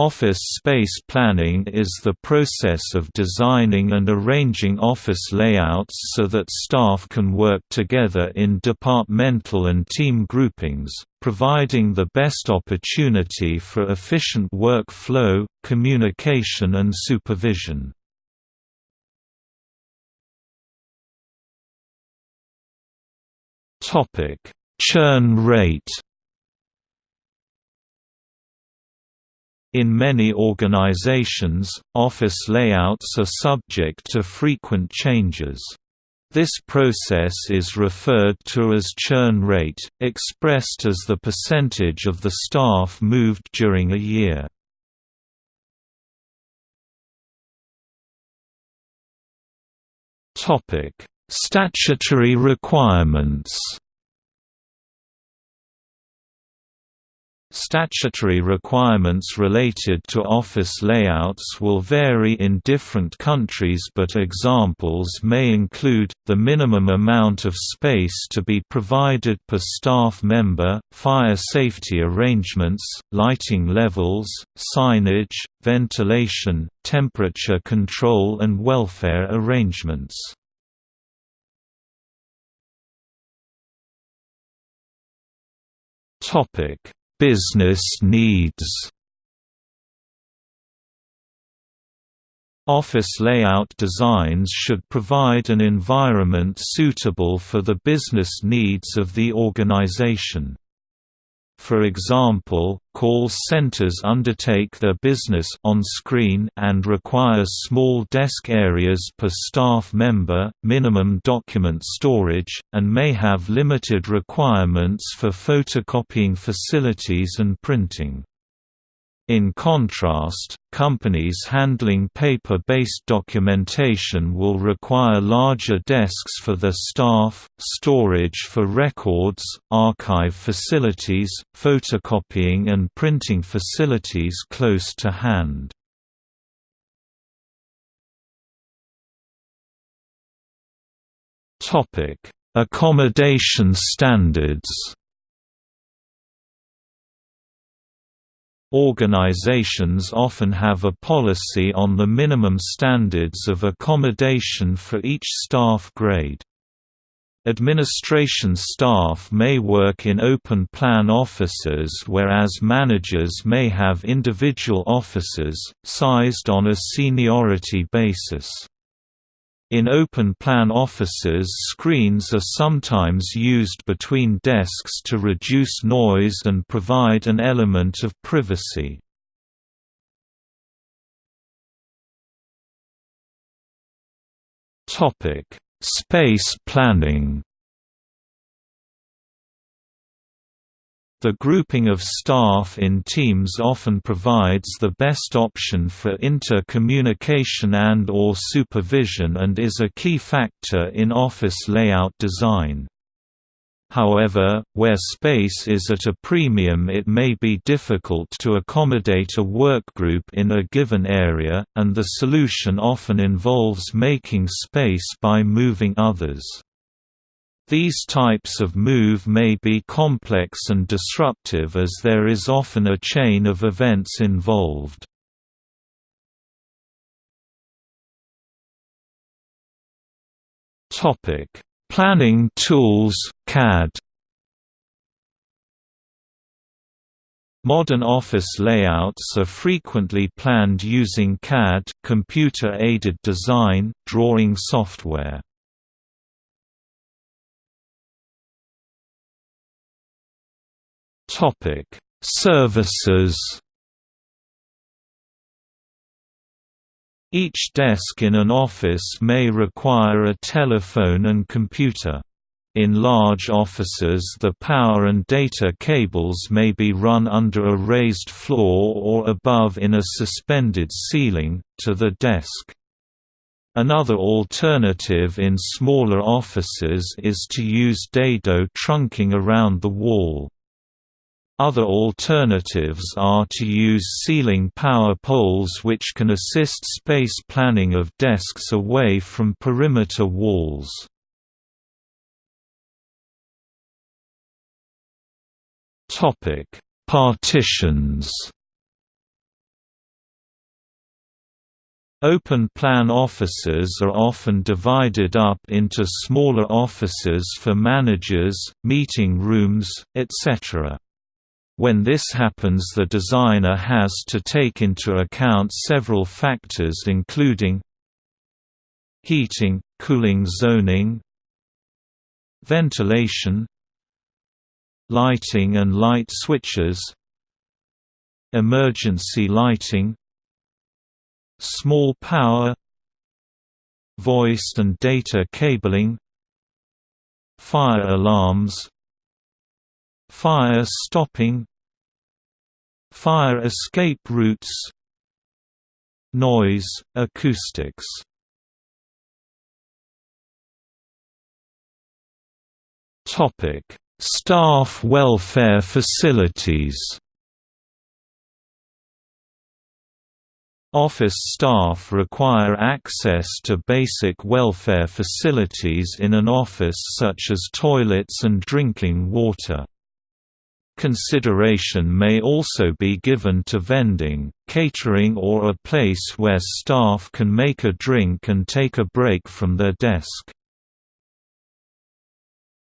Office space planning is the process of designing and arranging office layouts so that staff can work together in departmental and team groupings, providing the best opportunity for efficient work flow, communication and supervision. Churn rate In many organizations, office layouts are subject to frequent changes. This process is referred to as churn rate, expressed as the percentage of the staff moved during a year. Statutory requirements Statutory requirements related to office layouts will vary in different countries but examples may include, the minimum amount of space to be provided per staff member, fire safety arrangements, lighting levels, signage, ventilation, temperature control and welfare arrangements. Topic Business needs Office layout designs should provide an environment suitable for the business needs of the organization. For example, call centers undertake their business on screen and require small desk areas per staff member, minimum document storage, and may have limited requirements for photocopying facilities and printing. In contrast, companies handling paper-based documentation will require larger desks for their staff, storage for records, archive facilities, photocopying and printing facilities close to hand. Accommodation standards Organizations often have a policy on the minimum standards of accommodation for each staff grade. Administration staff may work in open-plan offices whereas managers may have individual offices, sized on a seniority basis. In open-plan offices screens are sometimes used between desks to reduce noise and provide an element of privacy. Space planning The grouping of staff in teams often provides the best option for inter-communication and or supervision and is a key factor in office layout design. However, where space is at a premium it may be difficult to accommodate a workgroup in a given area, and the solution often involves making space by moving others. These types of move may be complex and disruptive as there is often a chain of events involved. Planning tools, CAD Modern office layouts are frequently planned using CAD computer-aided design, drawing software. Topic: Services. Each desk in an office may require a telephone and computer. In large offices the power and data cables may be run under a raised floor or above in a suspended ceiling, to the desk. Another alternative in smaller offices is to use dado trunking around the wall. Other alternatives are to use ceiling power poles which can assist space planning of desks away from perimeter walls. Partitions Open-plan offices are often divided up into smaller offices for managers, meeting rooms, etc. When this happens the designer has to take into account several factors including heating, cooling zoning ventilation lighting and light switches emergency lighting small power voice and data cabling fire alarms fire stopping fire escape routes noise acoustics topic staff welfare facilities Office staff require access to basic welfare facilities in an office such as toilets and drinking water. Consideration may also be given to vending, catering or a place where staff can make a drink and take a break from their desk.